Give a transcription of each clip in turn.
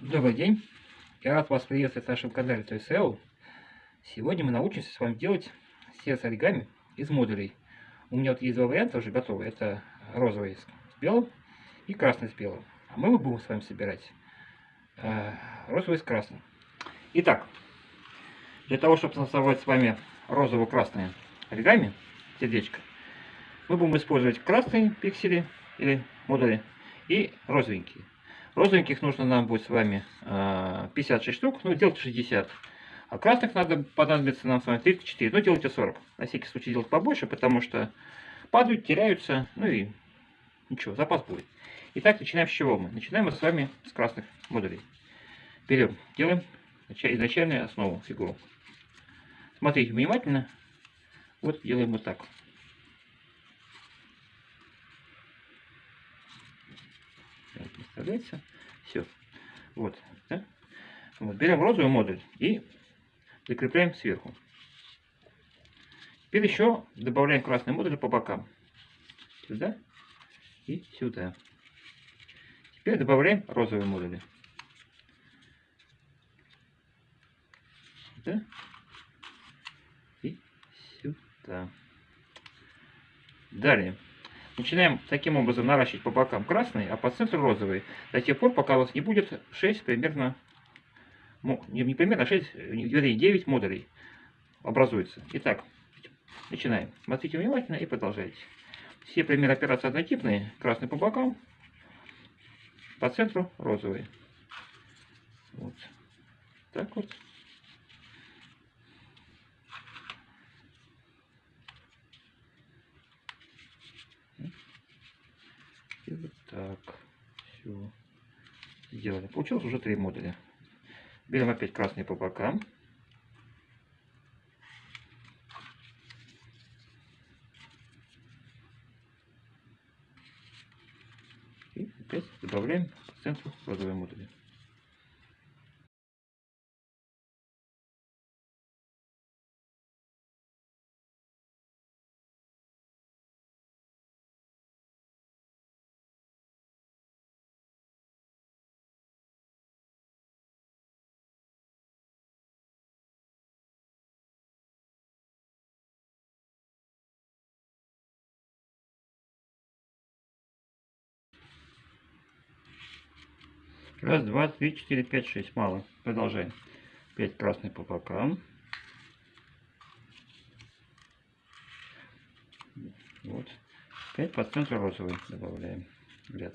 Добрый день! Я рад вас приветствовать на нашем канале ToySL. Сегодня мы научимся с вами делать сердце оригами из модулей. У меня вот есть два варианта уже готовы. Это розовый с белым и красный с белым. А мы будем с вами собирать э, розовый с красным. Итак, для того, чтобы создавать с вами розово-красные оригами, сердечко, мы будем использовать красные пиксели или модули и розовенькие. Розовеньких нужно нам будет с вами 56 а, штук, ну делайте 60. А красных надо понадобится нам с вами 34, ну делайте 40. На всякий случай делать побольше, потому что падают, теряются, ну и ничего, запас будет. Итак, начинаем с чего мы? Начинаем мы с вами с красных модулей. Берем, делаем изначальную основу, фигуру. Смотрите внимательно. Вот делаем вот так. Представляется? Все. Вот. Да? вот. Берем розовый модуль и закрепляем сверху. Теперь еще добавляем красный модуль по бокам. Сюда и сюда. Теперь добавляем розовые модули. Сюда и сюда. Далее. Начинаем таким образом наращивать по бокам красный, а по центру розовый. До тех пор, пока у вас не будет 6 примерно, не примерно, а 6, вернее 9 модулей образуется. Итак, начинаем. Смотрите внимательно и продолжайте. Все примеры операции однотипные. Красный по бокам, по центру розовый. Вот. Так вот. И вот так. Все. Сделали. Получилось уже три модуля. Берем опять красный по бокам. И опять добавляем к центру розовые модули. Раз, два, три, четыре, пять, шесть. Мало. Продолжаем. Пять красный по бокам. Вот. Пять по центру розовый добавляем ряд.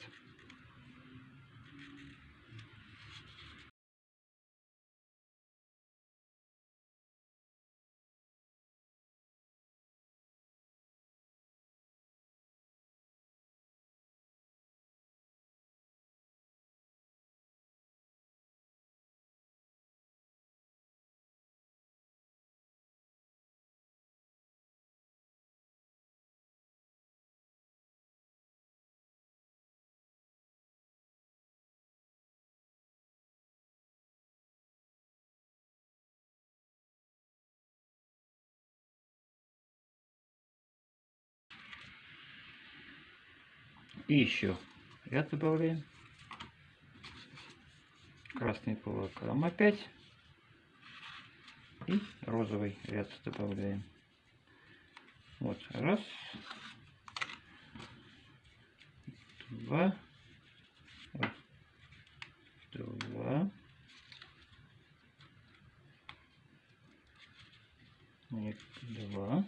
И еще ряд добавляем. Красный по бокам опять. И розовый ряд добавляем. Вот, раз, два, нет, два,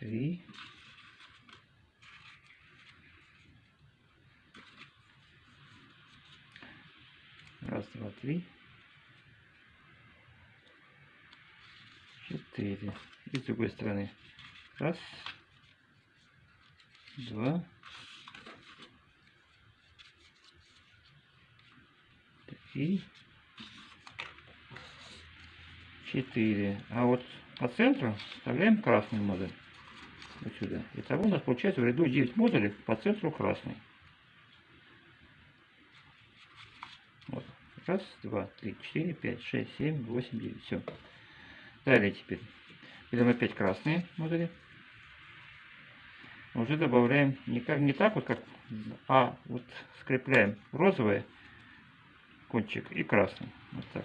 три, раз, два, три, четыре. И с другой стороны. Раз, два, три, четыре. А вот по центру вставляем красный модуль вот. Итого у нас получается в ряду 9 модулей по центру красный. Вот. Раз, два, три, четыре, пять, шесть, семь, восемь, девять. Все. Далее теперь берем опять красные модули. уже добавляем не, как, не так вот, как, а вот скрепляем розовый кончик и красный. Вот так.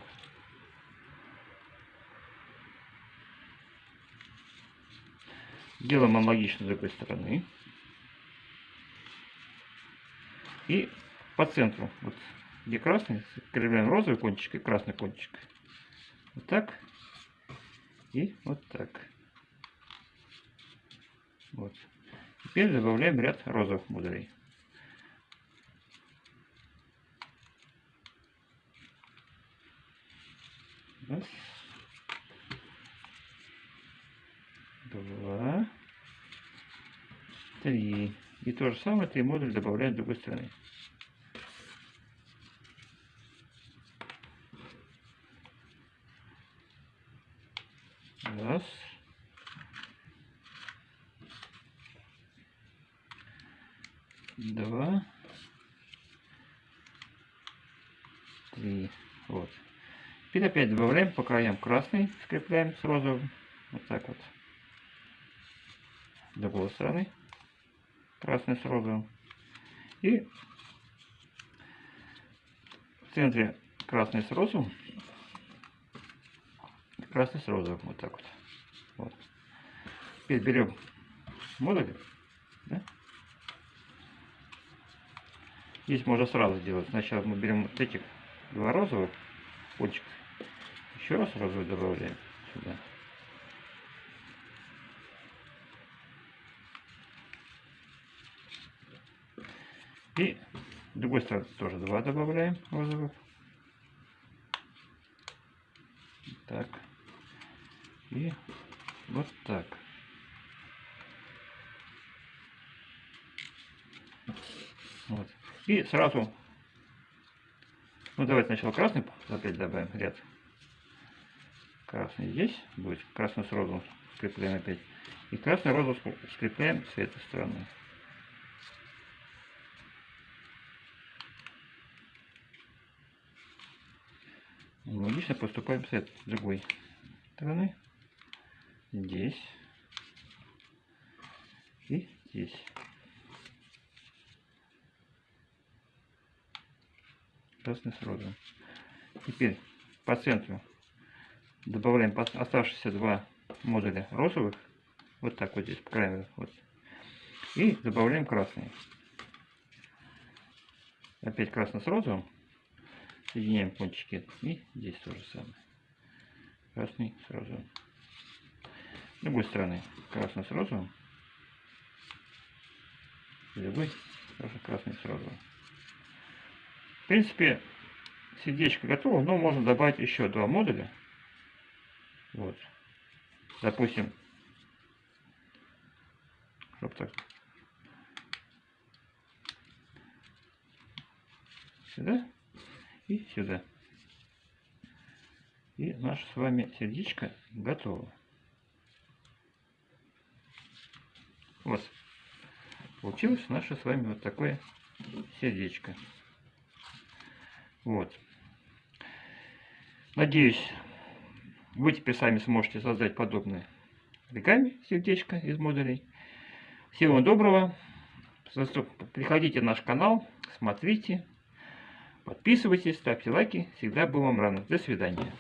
Делаем аналогично с другой стороны. И по центру, вот где красный, скрепляем розовый кончик и красный кончик. Вот так. И вот так. Вот. Теперь добавляем ряд розовых модулей. Раз. Два. Три. И то же самое три модуля добавляем с другой стороны. Раз. Два. Три. Вот. Теперь опять добавляем по краям красный, скрепляем с розовым. Вот так вот. С другой стороны. Красный с розовым. И в центре красный с розовым. Красный с розовым. Вот так вот. вот. Теперь берем модуль. Да? Здесь можно сразу сделать. Сначала мы берем вот этих два розовых кончика еще раз розовый добавляем сюда. И с другой стороны тоже два добавляем розовых. Так. И вот так. Вот. И сразу, ну давайте сначала красный опять добавим ряд красный здесь будет, красный с розовым скрепляем опять. И красный розовый скрепляем с этой стороны. Аналогично поступаем с другой стороны. Здесь. И здесь. Красный с розовым. Теперь по центру добавляем оставшиеся два модуля розовых, вот так вот здесь по краю, вот, и добавляем красные. Опять красный с розовым, соединяем кончики, и здесь то же самое. Красный с розовым. С другой стороны красный с розовым, с другой тоже красный с розовым. В принципе, сердечко готово, но можно добавить еще два модуля. Вот. Допустим, чтоб так. Сюда и сюда. И наше с вами сердечко готово. Вот. Получилось наше с вами вот такое сердечко. Вот. Надеюсь, вы теперь сами сможете создать подобное оригами сердечко из модулей. Всего доброго. Приходите на наш канал, смотрите, подписывайтесь, ставьте лайки. Всегда был вам рано. До свидания.